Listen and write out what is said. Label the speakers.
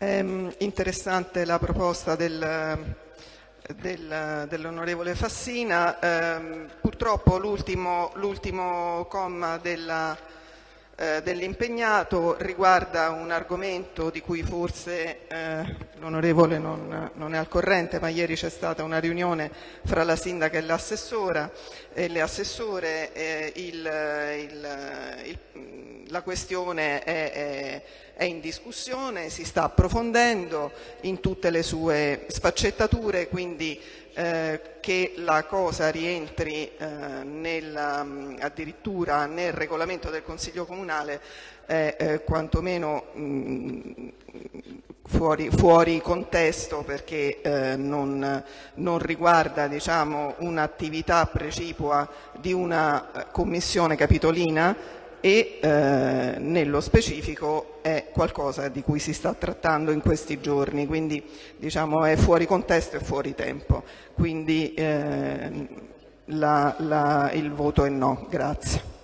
Speaker 1: È interessante la proposta del, del, dell'onorevole Fassina. Eh, purtroppo l'ultimo, comma eh, dell'impegnato riguarda un argomento di cui forse eh, l'onorevole non, non, è al corrente, ma ieri c'è stata una riunione fra la sindaca e l'assessora e le assessore. Il, il, il, la questione è, è è in discussione, si sta approfondendo in tutte le sue sfaccettature, quindi eh, che la cosa rientri eh, nel, mm, addirittura nel regolamento del Consiglio Comunale è eh, quantomeno mh, mm, fuori, fuori, contesto perché eh, non, non, riguarda diciamo, un'attività precipua di una eh, commissione capitolina e eh, nello specifico è qualcosa di cui si sta trattando in questi giorni, quindi diciamo, è fuori contesto e fuori tempo. Quindi eh, la, la, il voto è no. Grazie.